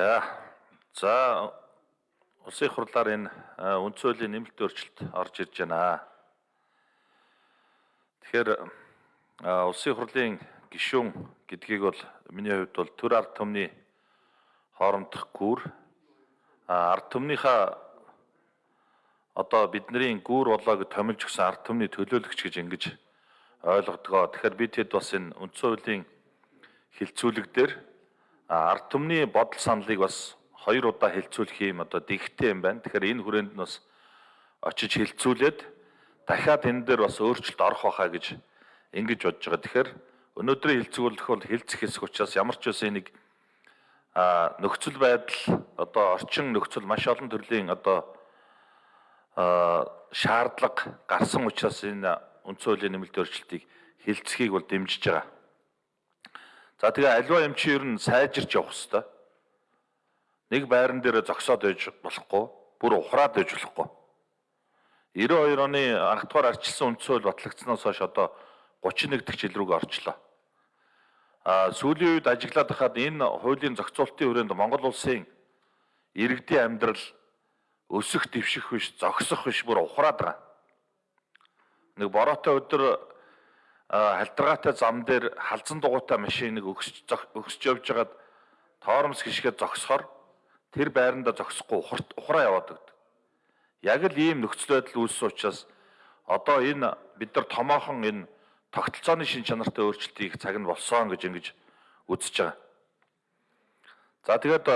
За улсын их хурлаар энэ үндсэн хуулийн нэмэлт өөрчлөлт орж ирж байна. Тэгэхээр улсын хурлын гишүүн гэдгийг бол миний хувьд бол төр ард түмний хоорондох гүр ард түмнийхаа одоо бидний гүр болоо гэж томилж өгсөн ард түмний төлөөлөгч гэж ингэж ойлгодгоо. Тэгэхээр бид хэд бас энэ үндсэн хуулийн хилцүүлэг дээр ард түмний бодол саналыг бас хоёр удаа хилцүүлэх юм одоо дэгтэй юм байна. Тэгэхээр энэ хүрээнд нь бас очиж хилцүүлээд дахиад энэ дээр бас өөрчлөлт орох байхаа гэж ингэж бодож байгаа. Тэгэхээр өнөөдрийн хилцүүлэх бол хилцэх хэсэг учраас ямар ч үсэн нэг а нөхцөл байдал одоо орчин нөхцөл маш олон төрлийн одоо шаардлага гарсан учраас энэ үндсэн хуулийн нэмэлт өөрчлөлтийг хилцхийг бол дэмжиж байгаа. За тэгээ альва юм чи ер нь сайжирч явах хэвээр. Нэг байран дээр зогсоод байж болохгүй, бүр ухраад байж болохгүй. 92 оны анх дугаар арчилсан үндсэн хууль батлагдсанаас хойш одоо 31 дэх жил рүүгээ орчлоо. А сүүлийн үед ажиглаад хахад энэ хуулийн зохицуултын хүрээнд Монгол улсын иргэдийн амьдрал өсөх дэвших биш, зогсох биш бүр ухраад байгаа. Нэг бороотой өдөр халдваргаатай зам дээр халзан дугуйтай машиныг өгсөж өгсөж явж хагаад тоормс гიშгээд зогсохоор тэр байранда зогсохгүй ухраа яваад өгдөг. Яг л ийм нөхцөл байдал үүссэн учраас одоо энэ бид нар томоохон энэ тогтолцооны шин чанартай өөрчлөлтийг цаг нь болсон гэж ингэж үзэж байгаа. За тэгээд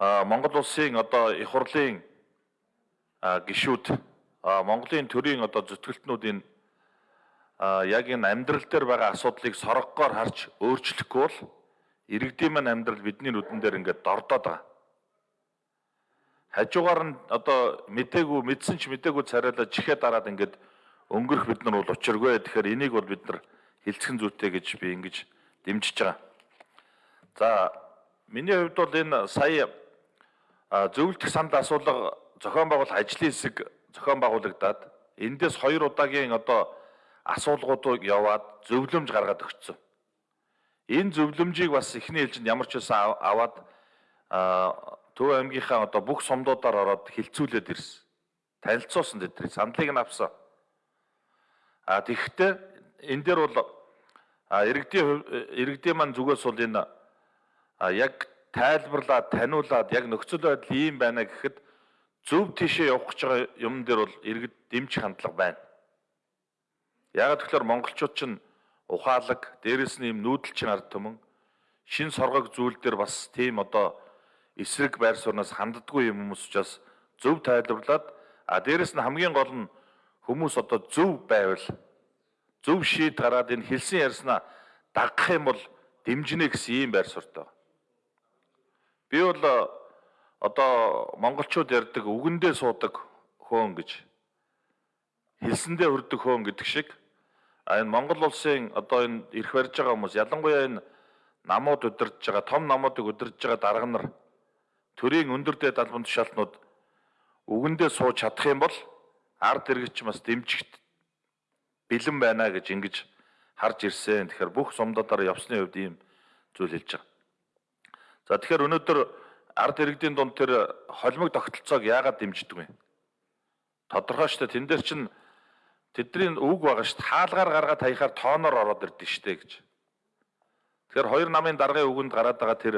Монгол улсын одоо их хурлын гишүүд Монголын төрийн одоо зүтгэлтнүүд энэ яг энэ амьдрал дээр байгаа асуудлыг соргогоор харж өөрчлөхгүй бол иргэдийн маань амьдрал бидний нүдэн дээр ингээд дордоод байгаа. Хажуугаар нь одоо мдээгүй мэдсэн ч мдээгүй царайлаа чихээ дараад ингээд өнгөрөх бид нар бол учиргүй. Тэгэхээр энийг бол бид нар хилцхэн зүйтэй гэж би ингэж дэмжиж байгаа. За миний хувьд бол энэ сая зөвлөлтөх санд асуулга зохион байгуулах ажлын хэсэг зохион байгуулагдаад эндээс хоёр удаагийн одоо асуулгуудыг яваад зөвлөмж гаргаад өгсөн. Энэ зөвлөмжийг бас эхний ээлжинд ямар ч байсан аваад Төв аймгийнхаа одоо бүх сумдуудаар ороод хилцүүлээд ирсэн. Танилцуулсан тэдний сандлыг нь авсан. А тэгэхдээ энэ дээр бол иргэдийн иргэдийн маань зүгээс бол энэ яг тайлбарлаад таниулаад яг нөхцөл байдал ийм байна гэхэд зөв тийшээ явах гэж байгаа юм дээр бол иргэд дэмжих хандлага байна. Яг тэгэхээр монголчууд чинь ухаалаг, дээрэс нь юм нүүдэлчин ард түмэн шин соргог зүйл дээр бас тийм одоо эсрэг байр сууриас ханддаггүй юм хүмүүс учраас зөв тайлбарлаад а дээрэс нь хамгийн гол нь хүмүүс одоо зөв байвал зөв шийд гараад энэ хэлсэн ярьснаа дагах юм бол дэмжинэ гэсэн ийм байр суурьтай. Би бол одоо монголчууд ярьдаг үгэндээ суудаг хөөн гэж хэлсэндээ хүрдэг хөөн гэдэг шиг энэ Монгол улсын одоо энэ ирэх барьж байгаа хүмүүс ялангуяа энэ намууд удирдах байгаа том намуудыг удирдах байгаа дарга нар төрийн өндөр дээд албан тушаалтнууд үгэндээ сууж чадах юм бол ард иргэч бас дэмжигт бэлэн байна гэж ингэж харж ирсэн. Тэгэхээр бүх сумдадаар явсны хувьд ийм зүйл хэлж байгаа. За тэгэхээр өнөөдөр ард иргэдийн дунд тэр холимог тогтолцоог яагаад дэмждэг вэ? Тодорхой шүү дээ. Тэн дээр чинь Тэдний үг байгаа шүү дээ. Хаалгаар гаргаад хаяхаар тооноор ороод ирдэг шүү дээ гэж. Тэгэхээр хоёр намын даргын үгэнд гараад байгаа тэр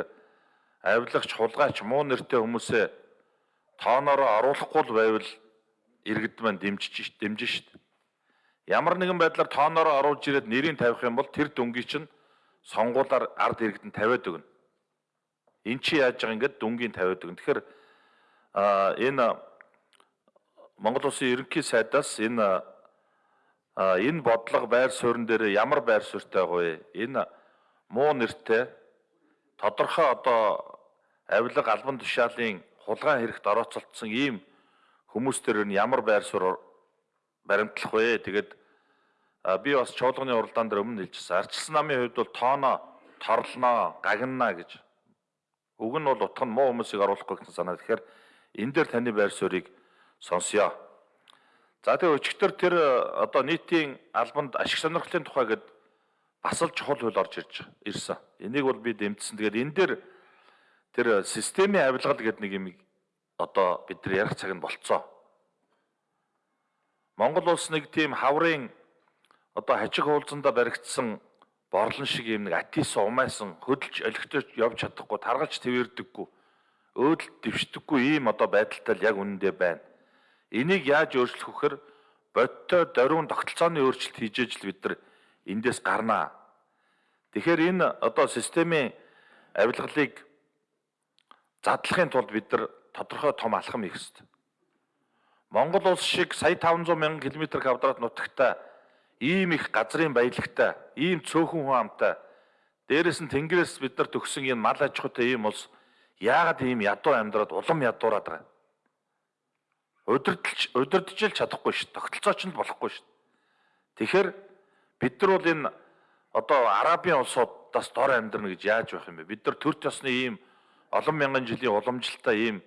авилгач, хулгайч, муу нэртэй хүмүүсээ тооноор оруулахгүй байвал иргэд маань дэмжиж дэмжин дээ. Ямар нэгэн байдлаар тооноор оруулж ирээд нэрийг тавих юм бол тэр дүнгийн чинь сонгуулаар ард иргэд нь тавиад өгнө. Эн чи яаж байгаа ингээд дүнгийн тавиад өгнө. Тэгэхээр энэ Монгол Улсын ерөнхий сайдаас энэ энэ бодлого байр суурин дээр ямар байр суурьтай вэ? Энэ муу нэртэй тодорхой одоо авилга албан тушаалын хулгай хэрэгт орооцолтсон ийм хүмүүс төр нь ямар байр суурь баримтлах вэ? Тэгээд би бас чуулганы уралдаан дээр өмнө хэлчихсэн. Арчилсан намын хувьд бол тооно торлноо, гагнана гэж. Уг нь бол утга нь муу хүмүүсийг оруулахгүй гэсэн санаа. Тэгэхээр энэ дээр таны байр суурийг сонсъё. За тэгээ өчигдөр тэр э, одоо нийтийн албанд ашиг сонирхлын тухай гээд бас л чухал хууль орж ирж ирсэн. Энийг бол би дэмжсэн. Тэгээд энэ дээр тэр системийн авилгал гэдэг нэг юм одоо бид нар ярих цаг нь болцоо. Монгол улс нэг тийм хаврын одоо хажиг хуулзанда баригдсан борлон шиг юм нэг атисан умайсан хөдөлж олигтож явж чадахгүй таргалж твэрдэггүй өөдөл дэвшдэггүй ийм одоо байдалтай л яг үнэндээ байна. Энийг яаж өөрчлөх вөхөр бодтой дөрвөн тогтолцооны өөрчлөлт хийж ижил бид нар эндээс гарнаа. Тэгэхээр энэ одоо системийн авилгалыг задлахын тулд бид нар тодорхой том алхам хийх ёстой. Монгол улс шиг сая 500 мянган км квадрат нутагтай ийм их газрын баялагтай, ийм цөөхөн хүн амтай, дээрэс нь тэнгэрээс бид нар төгсөн энэ мал аж ахуйтай ийм улс яагаад ийм ядуу амьдраад улам ядуураад байгаа юм? Удирдалж удирдах л чадахгүй шүү. Тогтолцооч нь болохгүй шүү. Тэгэхээр бид нар бол энэ одоо арабын улсуудаас дор амьдрна гэж яаж байх юм бэ? Бид нар төр төсны ийм олон мянган жилийн уламжлалтай ийм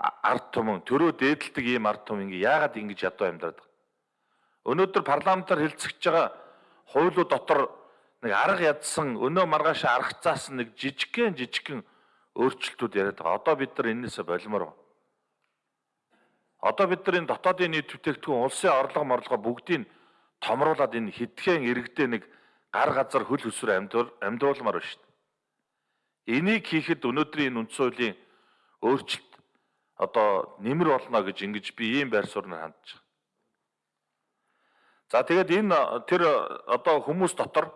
ард түмэн төрөө дээдэлдэг ийм ард түмэн ингээ яагаад ингэж ядуу амьдраад байгаа? Өнөөдөр парламентаар хэлцэж байгаа хуулиуд дотор нэг арга ядсан өнөө маргааш аргацаас нэг жижигхэн жижигхэн өөрчлөлтүүд яриад байгаа. Одоо бид нар энээсээ болимоор байна. Одоо бид нар энэ дотоодын нийт бүтээгдэхүүн улсын орлого морлого бүгдийг томруулаад энэ хитгэн иргэдээ нэг гар газар хөл хөсвөр амьдруулмаар байна шүү дээ. Энийг хийхэд өнөөдрийн энэ үндсэн хуулийн өөрчлөлт одоо нэмэр болно гэж ингэж би ийм байр сууриаар хандж байгаа. За тэгээд энэ тэр одоо хүмүүс дотор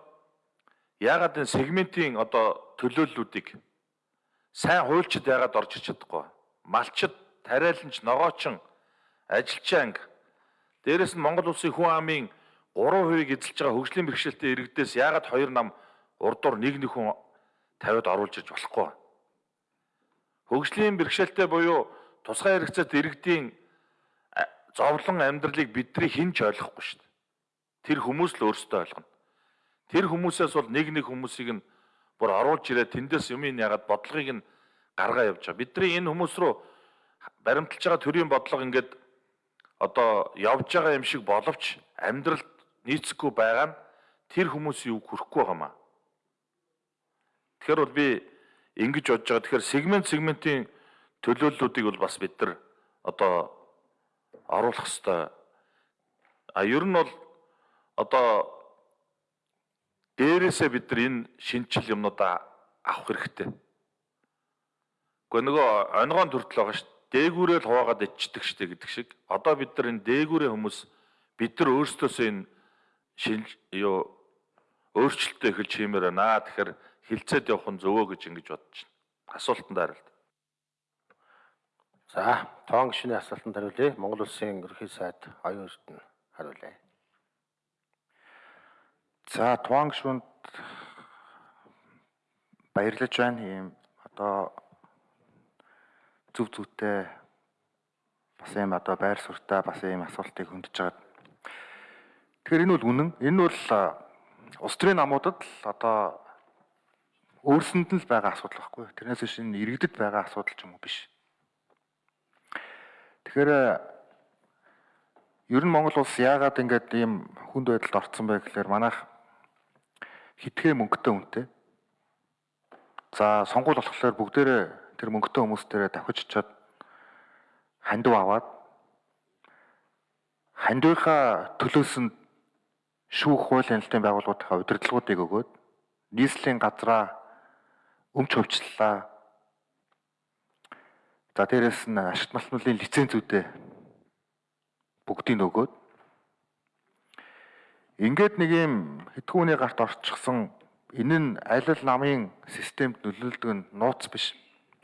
яагаад энэ сегментийн одоо төлөөллүүдийг сайн хуульчид яагаад орж иж чадахгүй малчид тариаланч ногоочин ажилчаа анги. Дээрэс нь Монгол улсын хүн амын 3%-ийг эзэлж байгаа хөгжлийн бэрхшээлтэй иргэдээс яагаад хоёр нам урдуур нэг нэг хүн тавиад оруулж иж болохгүй? Хөгжлийн бэрхшээлтэй буюу тусгай хэрэгцээт иргэдийн зовлон амьдралыг бидний хинч ойлгохгүй шүү дээ тэр хүмүүс л өөрсдөө ойлгоно. Тэр хүмүүсээс бол нэг нэг хүмүүсийг нь бүр оруулж ирээд тэндээс юм ин ягаад бодлогыг нь гаргаа явж байгаа. Бидний энэ хүмүүс рүү баримталж байгаа төрийн бодлого ингээд одоо явж байгаа юм шиг боловч амьдралд нийцэхгүй байгаа нь тэр хүмүүс юу хүрхгүй байгаамаа. Тэгэхээр бол би ингэж бодож байгаа. Тэгэхээр сегмент сегментийн төлөөллүүдийг бол бас бид нар одоо оруулах хэвээр. А ер нь бол одоо дээрээсээ бид нар энэ шинжил юмнуудаа авах хэрэгтэй. Гэхдээ нөгөө онгоон төртөл байгаа шүү. Дээгүүрээ л хуваагаад ичдэг штэ гэдэг шиг. Одоо бид нар энэ дээгүүрээ хүмүүс бид нар өөрсдөөсөө энэ шинж юу өөрчлөлтөө эхэлж хиймээр байна. Тэгэхээр хилцээд явах нь зөвөө гэж ингэж бодож байна. Асуултанд хариулт. За, тоон гишүүний асуултанд хариулъя. Монгол улсын ерөнхий сайд оюун эрдэнэ хариулъя. За Туан гишүүнд баярлаж байна. Ийм одоо зүв зүйтэй бас ийм одоо байр суртаа бас ийм асуултыг хөндөж байгаа. Тэгэхээр энэ бол үнэн. Энэ бол улс төрийн намуудад л одоо өөрсөнд нь л байгаа асуудал байхгүй. Тэрнээс биш энэ иргэдэд байгаа асуудал ч юм уу биш. Тэгэхээр ер нь Монгол улс яагаад ингэж ийм хүнд байдалд орцсон бэ гэхээр манайх хитгэн мөнгөтэй үнэтэй. За сонгуул болохоор бүгдээрээ тэр мөнгөтэй хүмүүстээрээ давхиж чад хандив аваад хандивынхаа төлөөс нь шүүх хууль хяналтын байгууллагуудынхаа удирдлагуудыг өгөөд нийслэлийн газраа өмч хувьчлалаа. За дээрэс нь ашигт малтнуулын лицензүүдээ бүгдийг өгөөд Ингээд нэг юм хэдгүүний гарт орчихсон энэ нь аль намын системд нөлөөлдөг нь нууц биш.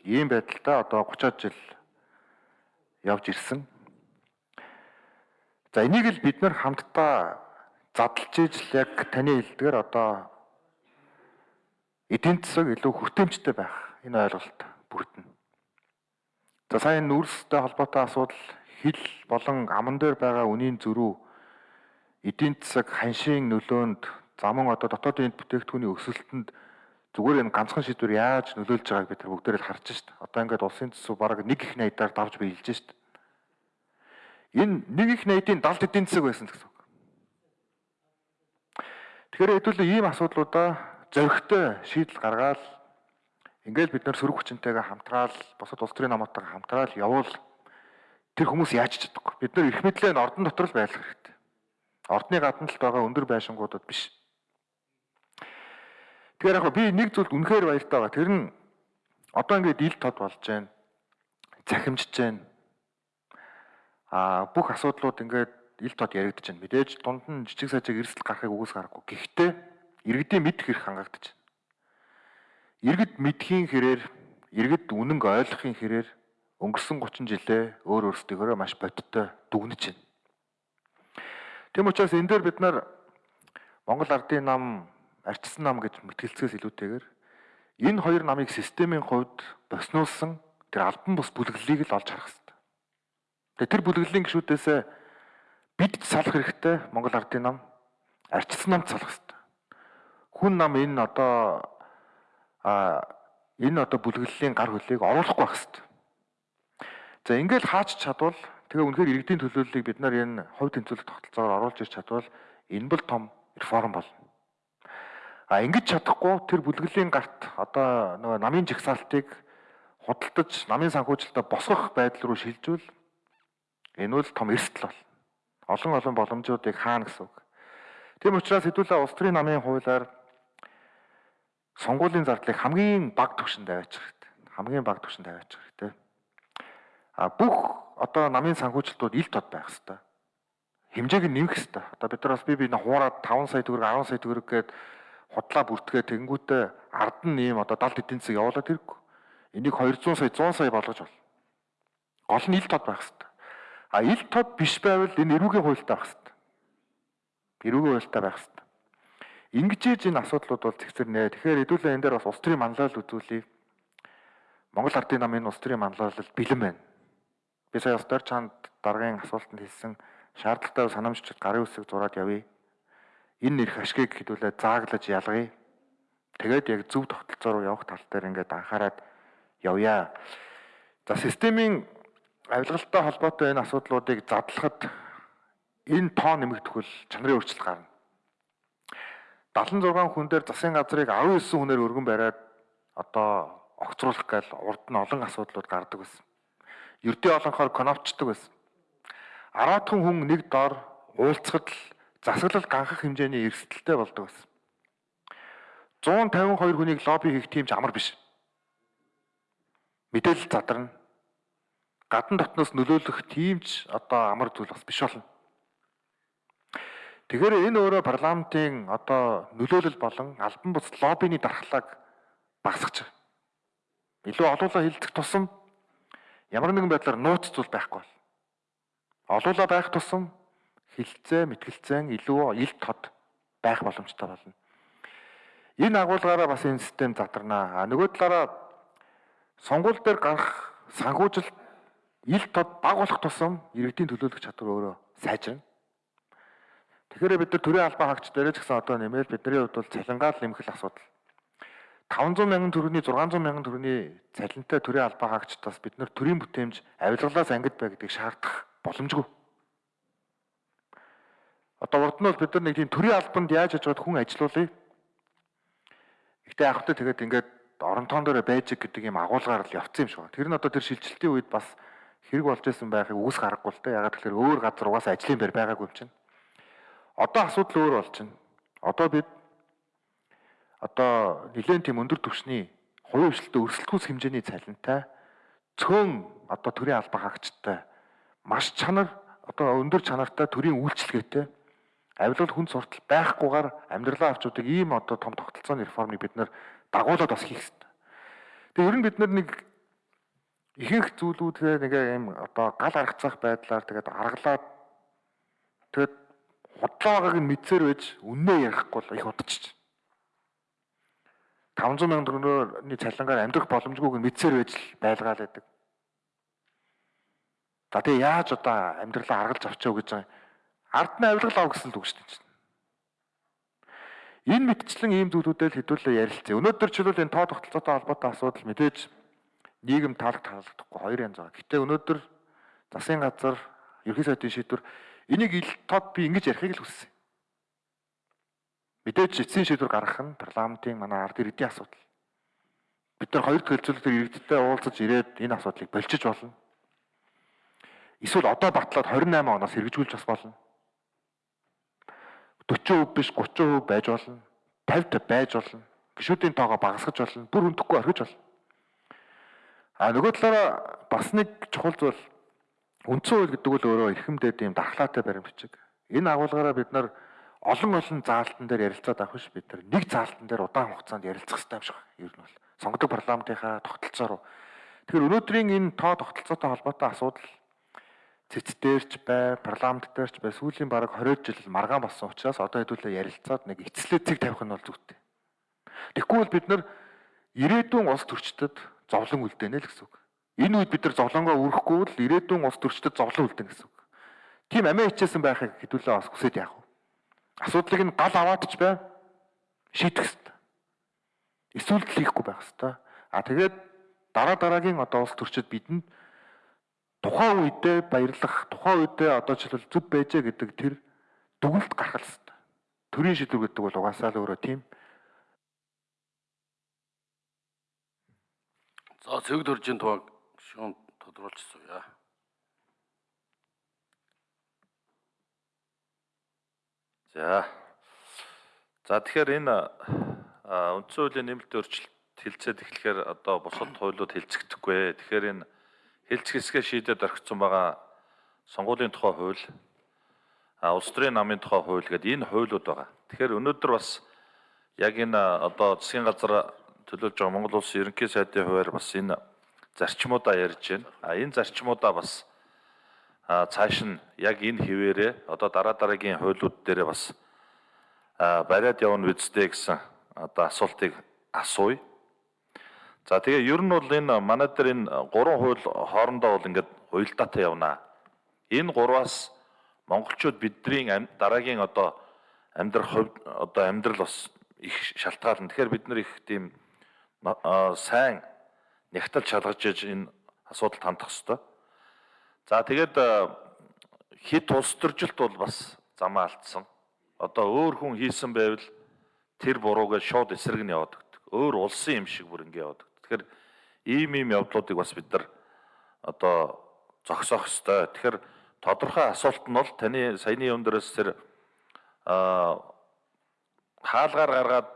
Ийм байдалтай одоо 30 жил явж ирсэн. За энийг л бид нар хамтдаа задлж ижил яг таны хэлдгээр одоо эдийн засаг илүү хүртээмжтэй байх энэ ойлголт бүрдэнэ. За сайн нүүрстэй холбоотой асуудал хил болон аман дээр байгаа үнийн зөрүү эдийн засаг ханшийн нөлөөнд замун одоо дотоодын бүтээгдэхүүний өсөлтөнд зүгээр энэ ганцхан шийдвэр яаж нөлөөлж байгааг бид бүгдээр л харж шít. Одоо ингээд улсын төсөв бараг нэг их найдаар давж биелж шít. Энэ нэг их найдын далд эдийн засаг байсан гэсэн үг. Тэгэхээр хэдүүлээ ийм асуудлуудаа зөрөгтэй шийдэл гаргаад Ингээл бид нар сөрөг хүчинтэйгээ хамтраал бусад улс төрийн намуудтайгаа хамтраал явуул тэр хүмүүс яаж чадахгүй. Бид нар эрх мэдлээ нь ордон дотор л байлгах хэрэгтэй. Ордны гадна л байгаа өндөр байшингуудад биш. Тэгэхээр яг би нэг зүйлд үнэхээр баяртай байгаа. Тэр нь одоо ингээд ил тод болж байна. Цахимжиж байна. Аа бүх асуудлууд ингээд ил тод яригдж байна. Мэдээж дунд нь жижиг сажиг эрсдэл гарахыг үгүйс гарахгүй. Гэхдээ иргэдийн мэд хэрэг хангагдаж байна. Иргэд мэдхийн хэрээр, иргэд үнэнг ойлгохын хэрээр өнгөрсөн 30 жилээ өөр өөрсдийнхөө маш бодиттой дүгнэж байна. Тэм учраас энэ дээр бид нар Монгол Ардын нам, Арчсан нам гэж мэтгэлцгээс илүүтэйгээр энэ хоёр намыг системийн хувьд боснуулсан тэр албан бус бүлэглэлийг л олж харах хэрэгтэй. Тэгээ тэр бүлэглэлийн гишүүдээс бид ч салах хэрэгтэй Монгол Ардын нам, Арчсан намд салах хэрэгтэй. Хүн нам энэ одоо а энэ одоо бүлэглэлийн гар хөлийг оруулахгүй байх хэрэгтэй. За ингээд хаач чадвал тэгээ үнэхээр иргэдийн төлөөллийг бид нар энэ хувь тэмцүүлэх тогтолцоогоор оруулж ирч чадвал энэ бол том реформ болно. А ингэж чадахгүй тэр бүлэглэлийн гарт одоо нөгөө намын жигсаалтыг худалдаж намын санхүүжилтөд босгох байдал руу шилжүүл энэ бол том эрсдэл бол. Олон олон боломжуудыг хаана гэсэн үг. Тийм учраас хэдүүлээ улс төрийн намын хуулиар сонгуулийн зардлыг хамгийн бага түвшинд аваачих хэрэгтэй. Хамгийн бага түвшинд аваачих хэрэгтэй. А бүх одоо намын санхүүжилтүүд ил тод байх хэрэгтэй. Хэмжээг нь нэмэх хэрэгтэй. Одоо бид нар бас би би хуураад 5 сая төгрөг 10 сая төгрөг гээд худлаа бүртгээ тэгэнгүүтээ ард нь ийм одоо 70 эдийн засаг явуулаад хэрэггүй. Энийг 200 сая 100 сая болгож бол. Гол нь ил тод байх хэрэгтэй. А ил тод биш байвал энэ эрүүгийн хуультай байх хэрэгтэй. Эрүүгийн хуультай байх хэрэгтэй. Ингэж энэ асуудлууд бол зэгцэрнэ. Тэгэхээр хэдүүлээ энэ дээр бас улс төрийн манлайлал үзүүлэе. Монгол Ардын намын улс төрийн манлайлал бэлэн байна. Би сая устдаар чанд даргын асуултанд хэлсэн шаардлагатай санамжчид гарын үсэг зураад явъя. Энэ нэрх ашгийг хэдүүлээ зааглаж ялгая. Тэгээд яг зөв тогтолцоо руу явах тал дээр ингээд анхаарад явъя. За системийн авилгалтай холбоотой энэ асуудлуудыг задлахад энэ тоо нэмэгдэх бол чанарын өөрчлөлт гарна. 76 хүн дээр засгийн газрыг 19 хүнээр өргөн бариад одоо огцруулах гал урд нь олон асуудлууд гардаг байсан. Ердөө олонхоор коновчдаг байсан. 10 хүн нэг дор уулзахад л засаглал ганхах хэмжээний эрсдэлтэй болдог байсан. 152 хүнийг лобби хийх тийм ч амар биш. Мэдээлэл задарна. Гадна дотноос нөлөөлөх тийм ч одоо амар зүйл бас биш болно. Тэгэхээр энэ өөрөө парламентын одоо нөлөөлөл болон албан бус лоббины дархлааг багасгаж байгаа. Илүү олуулаа хилдэх тусам ямар нэгэн байдлаар нууц зүйл байхгүй бол олуулаа байх тусам хилцээ, мэтгэлцэн илүү ил тод байх боломжтой болно. Энэ агуулгаараа бас энэ систем задарнаа. А нөгөө талаараа сонгуул дээр гарах санхүүжилт ил тод баг болох тусам иргэдийн төлөөлөх чадвар өөрөө сайжирна. Тэгэхээр бид нар төрийн албан хаагч дээрээ ч гэсэн одоо нэмээд бидний хувьд бол цалингаал нэмэх асуудал. 500 мянган төгрөгийн 600 мянган төгрөгийн цалинтай төрийн албан хаагчдаас бид нар төрийн бүтээмж авилгалаас ангид бай гэдгийг шаардах боломжгүй. Одоо урд нь бол бид нар нэг тийм төрийн албанд яаж яж байгаад хүн ажилуулъя. Гэхдээ яг хөтэ тэгээд ингээд оронтоон дээр байж гэдэг юм агуулгаар л явцсан юм шиг байна. Тэр нь одоо тэр шилжилтийн үед бас хэрэг болж исэн байхыг үгс гарахгүй л дээ. Ягаад тэгэхээр өөр газар угаасаа ажлын байр байгаагүй юм чинь. Одоо асуудал өөр болж байна. Одоо бид одоо нэгэн тийм өндөр түвшний хувийн хвшилтөд өрсөлдөхүйс хэмжээний цалинтай цөөн одоо төрийн албан хаагчтай маш чанар одоо өндөр чанартай төрийн үйлчлэгээтэй авилгал хүн суртал байхгүйгээр амьдралаа авчуудаг ийм одоо том тогтолцооны реформыг бид нэр дагуулад бас хийх хэрэгтэй. Тэгээ ер нь бид нар нэг ихэнх зүйлүүдээ нэг юм одоо гал аргацах байдлаар тэгээд аргалаад тэгээд худлаа байгааг нь мэдсээр байж үннээ ярихгүй л их удчих. 500 сая төгрөгний цалингаар амьдрах боломжгүйг нь мэдсээр байж л байлгаал байдаг. За тэгээ яаж одоо амьдралаа аргалж авчаа гэж байгаа ард нь авилгал ав гэсэн л үг шүү дээ. Энэ мэдчлэн ийм зүйлүүдээр хэдүүлээ ярилцъя. Өнөөдөр ч л энэ тоо тогтолцоотой холбоотой асуудал мэдээж нийгэм таалаг таалагдахгүй хоёр янз байгаа. Гэтэ өнөөдөр засгийн газар ерхий сайдын шийдвэр Энийг ил тод би ингэж ярихыг л хүссэн. Мэдээж эцсийн шийдвэр гаргах нь парламентын манай ард иргэдийн асуудал. бид нар хоёр дахь хэлцүүлэгтэр иргэдтэй уулзаж ирээд энэ асуудлыг болчих болно. Эсвэл одоо батлаад 28 оноос хэрэгжүүлж бас болно. 40% биш 30% байж болно. 50 байж болно. Гишүүдийн тоогоо багасгаж болно. Бүр өндөхгүй орхиж болно. А нөгөө талаараа бас нэг чухал зүйл үндсэн хууль гэдэг бол өөрөө эрхэмдээд ийм дархлаатай баримтчиг. Энэ агуулгаараа бид нар олон олон заалтан дээр ярилцаад авах биш бид нар нэг заалтан дээр удаан хугацаанд ярилцах хэрэгтэй юм шиг байна. Ер нь бол сонгодог парламентынхаа тогтолцоо руу. Тэгэхээр өнөөдрийн энэ тоо тогтолцоотой холбоотой асуудал цэц дээрч бай, парламент дээрч бай сүүлийн бараг 20 жил маргаан болсон учраас одоо хэдүүлээ ярилцаад нэг эцлээ цэг тавих нь бол зүйтэй. Тэгэхгүй бол бид нар ирээдүйн улс төрчдөд зовлон үлдээнэ л гэсэн үг. Энэ үед бид нар зовлонгоо үргэхгүй бол ирээдүйн улс төрчдөд зовлон үлдээнэ гэсэн үг. Тийм амиа хичээсэн байхыг хэдүүлээ бас хүсэж яах вэ? Асуудлыг нь гал аваад ч бай шийдэх хэрэгтэй. Эсвэл хийхгүй байх хэрэгтэй. А тэгээд дараа дараагийн одоо улс төрчид бидэнд тухайн үедээ баярлах, тухайн үедээ одоо жишээлбэл зүв байжээ гэдэг тэр дүгнэлт гаргах хэрэгтэй. Төрийн шийдвэр гэдэг бол угаасаа л өөрөө тийм. За цэг дөржийн тугааг шүүн тодруулчихсан яа. За. За тэгэхээр энэ үндсэн хуулийн нэмэлт өөрчлөлт хилцээд эхлэхээр одоо бусад хуулиуд хилцэгдэхгүй. Тэгэхээр энэ хилцэх хэсгээ шийдээд орхисон байгаа сонгуулийн тухай хууль, улс төрийн намын тухай хууль гэдэг энэ хуулиуд байгаа. Тэгэхээр өнөөдөр бас яг энэ одоо засгийн газар төлөөлж байгаа Монгол улсын ерөнхий сайдын хувьар бас энэ зарчмуудаа ярьж байна. А энэ зарчмуудаа бас цааш нь яг энэ хിവэрээ одоо дараа дараагийн хуулиуд дээр бас бариад явна үсттэй гэсэн одоо асуултыг асууя. За тэгээ ер нь бол энэ манай дээр энэ гурван хууль хоорондоо бол ингээд уялдаатай явна. Энэ гурваас монголчууд бидний дараагийн одоо амьдрах хувьд одоо амьдрал бас их шалтгаална. Тэгэхээр бид нар их тийм сайн нягтал шалгаж иж энэ асуудалд хандах хэрэгтэй. За тэгээд хит улс төржилт бол бас замаа алдсан. Одоо өөр хүн хийсэн байвал тэр буруугаа шууд эсрэг нь яваад өгдөг. Өөр улсын юм шиг бүр ингэ яваад. Тэгэхээр ийм ийм явдлуудыг бас бид нар одоо зогсоох ёстой. Тэгэхээр тодорхой асуулт нь бол таны саяны юм дээрээс тэр а хаалгаар гаргаад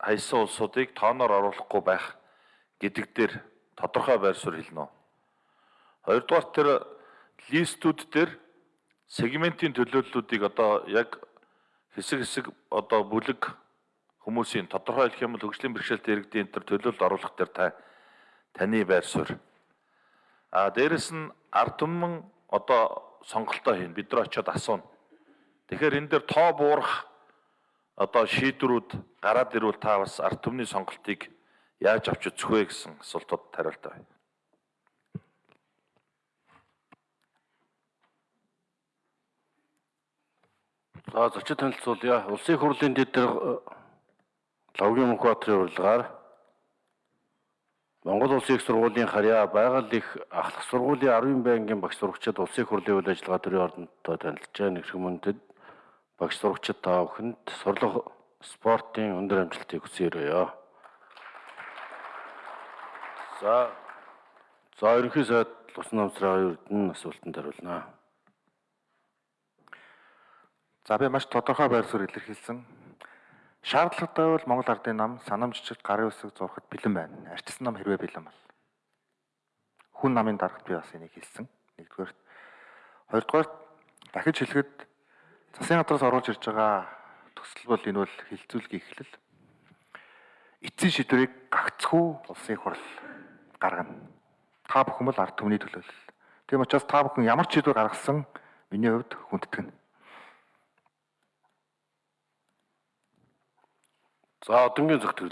хайсан улсуудыг тооноор оруулахгүй байх гэдэг дээр тодорхой байр суурь хэлнэ. Хоёрдугаар тэр листүүд дээр сегментийн төлөөллүүдийг одоо яг хэсэг хэсэг одоо бүлэг хүмүүсийн тодорхой хэлэх юм бол хөгжлийн бэрхшээлтэй иргэдийн төр төлөөлөлд оруулах дээр та таны байр суурь. А дээрэс нь ард түмэн одоо сонголтоо хийн бид нар очиод асууна. Тэгэхээр энэ дээр тоо буурах одоо шийдвэрүүд гараад ирвэл та бас ард түмний сонголтыг яаж авч үзэх вэ гэсэн асуултууд хариултаа байна. За зочид танилцуулъя. Улсын хурлын дэд дээр Лавгийн Мөнхбаатарын урилгаар Монгол Улсын их сургуулийн харьяа байгаль их ахлах сургуулийн 10 байнгын багш сурагчид улсын хурлын үйл ажиллагаа төрийн ордонтой танилцжээ. Нэгэн мөндөд багш сурагчид та бүхэнд сурлах спортын өндөр амжилтыг хүсье. За за ерөнхий сайд Лусан намсраа ердэн асуултанд хариулнаа. За би маш тодорхой байр суурь илэрхийлсэн. Шаардлагатай бол Монгол Ардын нам санамжчид гарын үсэг зурхад бэлэн байна. Арчсан нам хэрвээ бэлэн бол. Хүн намын дарагт би бас энийг хэлсэн. Нэгдүгээр. Хоёрдугаар дахиж хэлэхэд засгийн газраас оруулж ирж байгаа төсөл бол энэ бол хилцүүлгийн эхлэл. Эцсийн шийдвэрийг гагцхүү улсын хурал гаргана. Та бүхэн бол ард түмний төлөөлөл. Тийм учраас та бүхэн ямар ч шийдвэр гаргасан миний хувьд хүндэтгэн. За одонгийн зөвтгөл